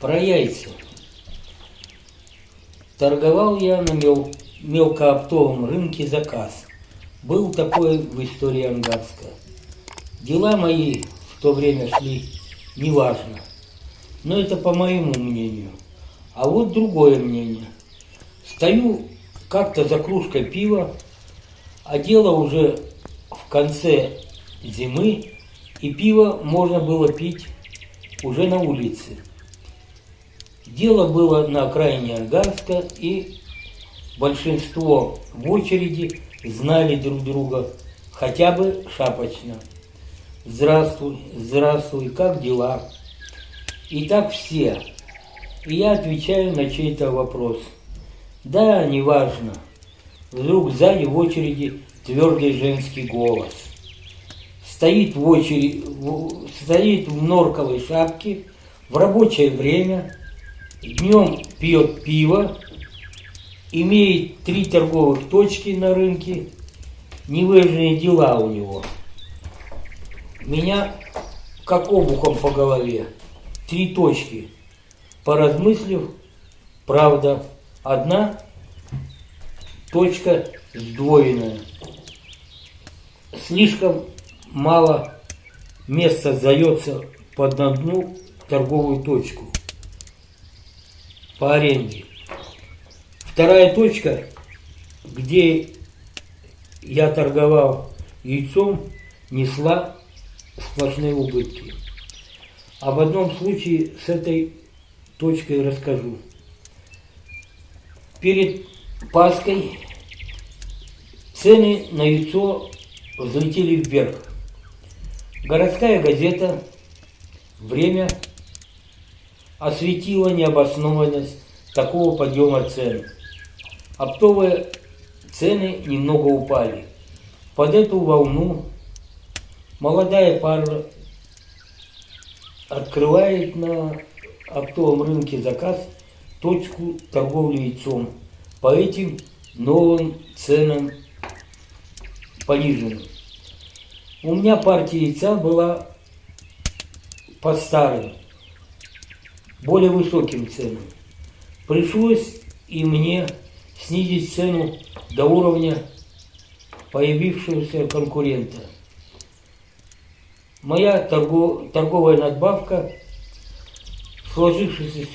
Про яйца. Торговал я на мел... мелкооптовом рынке заказ. Был такой в истории Ангарска. Дела мои в то время шли неважно. Но это по моему мнению. А вот другое мнение. Стою как-то за кружкой пива, а дело уже в конце зимы, и пиво можно было пить уже на улице. Дело было на окраине Ангарска, и большинство в очереди знали друг друга хотя бы шапочно. Здравствуй, здравствуй, как дела? И так все. И я отвечаю на чей-то вопрос. Да, неважно. Вдруг сзади в очереди твердый женский голос. Стоит в очереди, стоит в норковой шапке в рабочее время, днем пьет пиво, имеет три торговых точки на рынке, невыжженные дела у него. Меня как обухом по голове. Три точки. Поразмыслив, правда, одна точка сдвоенная. Слишком мало места сдается под одну торговую точку по аренде. Вторая точка, где я торговал яйцом, несла сплошные убытки. Об одном случае с этой точкой расскажу. Перед Паской цены на яйцо взлетели вверх. Городская газета «Время» осветила необоснованность такого подъема цен. Оптовые цены немного упали. Под эту волну молодая пара открывает на оптовом рынке заказ точку торговли яйцом по этим новым ценам пониженным. У меня партия яйца была по старым, более высоким ценам. Пришлось и мне снизить цену до уровня появившегося конкурента. Моя торгов, торговая надбавка в сложившейся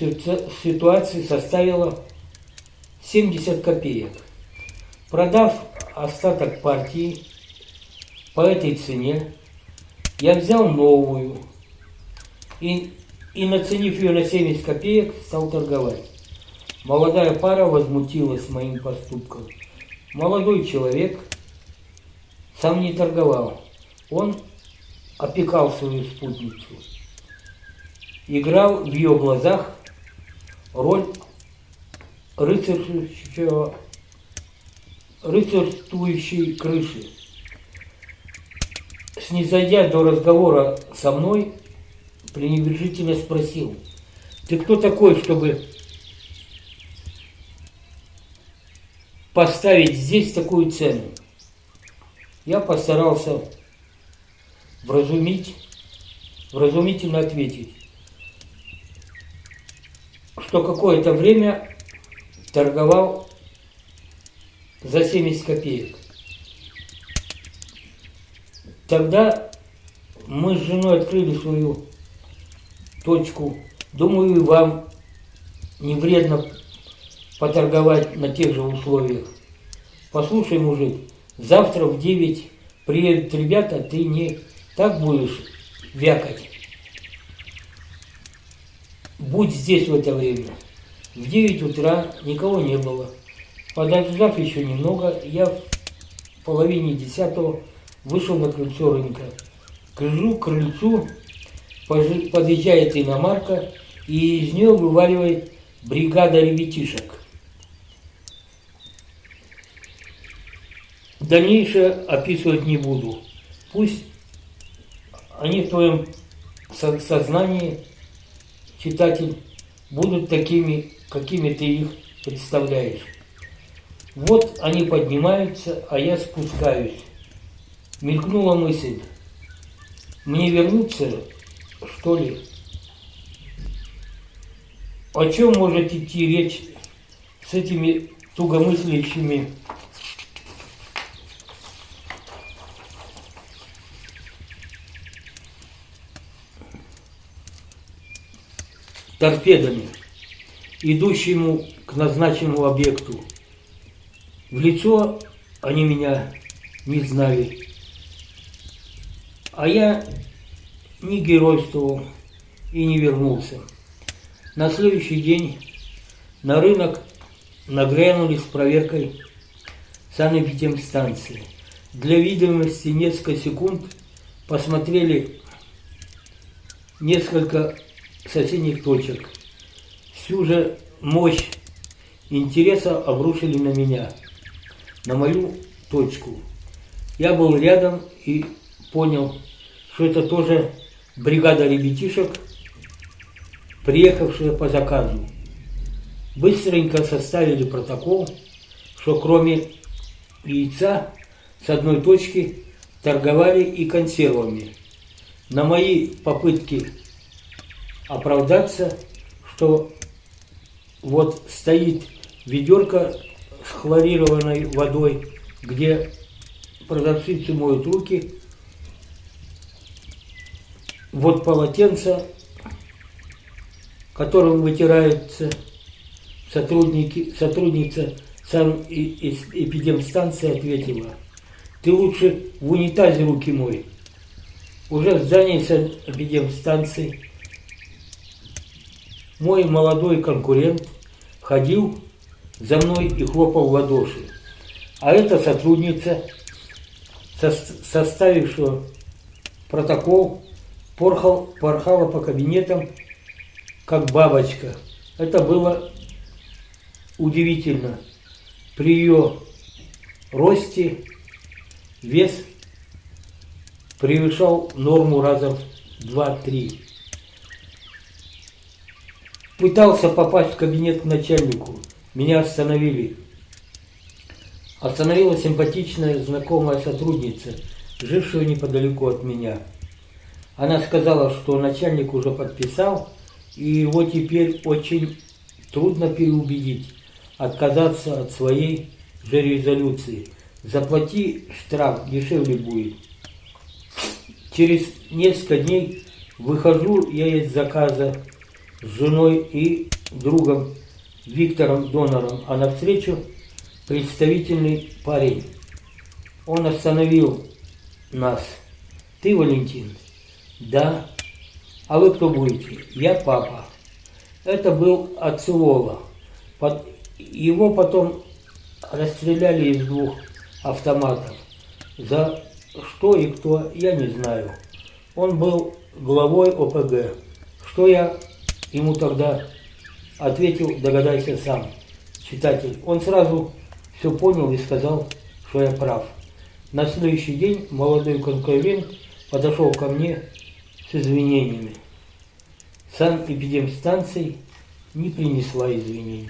ситуации составила 70 копеек. Продав остаток партии по этой цене, я взял новую и, и наценив ее на 70 копеек, стал торговать. Молодая пара возмутилась моим поступком. Молодой человек сам не торговал. Он опекал свою спутницу. Играл в ее глазах роль рыцарствующего, рыцарствующей крыши. Снизойдя до разговора со мной, пренебрежительно спросил, ты кто такой, чтобы поставить здесь такую цену? Я постарался вразумить, вразумительно ответить, что какое-то время торговал за 70 копеек. Тогда мы с женой открыли свою точку. Думаю, вам не вредно поторговать на тех же условиях. Послушай, мужик, завтра в 9 приедут ребята, ты не так будешь вякать. Будь здесь в это время. В 9 утра никого не было. Подождав еще немного, я в половине десятого вышел на крыльцо рынка. Крыжу к крыльцу, подъезжает иномарка, и из нее вываливает бригада ребятишек. Дальнейшее описывать не буду. Пусть они в твоем сознании, читатель, будут такими какими ты их представляешь. Вот они поднимаются, а я спускаюсь. Мелькнула мысль. Мне вернуться, что ли? о чем может идти речь с этими тугомыслящими торпедами, идущему к назначенному объекту. В лицо они меня не знали. А я не геройствовал и не вернулся. На следующий день на рынок нагрянули с проверкой санэпидемстанции. Для видимости несколько секунд посмотрели несколько соседних точек. Всю же мощь интереса обрушили на меня, на мою точку. Я был рядом и понял, что это тоже бригада ребятишек, приехавшая по заказу. Быстренько составили протокол, что кроме яйца с одной точки торговали и консервами. На мои попытки оправдаться, что вот стоит ведерко с хлорированной водой, где продавщицы моют руки, вот полотенце, которым вытираются сотрудники, сотрудница санэпидемстанции ответила, ты лучше в унитазе руки мой. Уже в здании санэпидемстанции мой молодой конкурент ходил за мной и хлопал в ладоши. А эта сотрудница, составившая протокол, порхал, порхала по кабинетам, как бабочка. Это было удивительно. При ее росте вес превышал норму раза в 2-3 пытался попасть в кабинет к начальнику. Меня остановили. Остановила симпатичная знакомая сотрудница, жившая неподалеку от меня. Она сказала, что начальник уже подписал, и его теперь очень трудно переубедить, отказаться от своей же резолюции. Заплати штраф, дешевле будет. Через несколько дней выхожу я из заказа с женой и другом Виктором Донором, а навстречу представительный парень. Он остановил нас. Ты Валентин? Да. А вы кто будете? Я папа. Это был Ацелола. Под... Его потом расстреляли из двух автоматов. За что и кто, я не знаю. Он был главой ОПГ. Что я Ему тогда ответил, догадайся сам, читатель. Он сразу все понял и сказал, что я прав. На следующий день молодой конкурент подошел ко мне с извинениями. Санэпидемстанция не принесла извинений.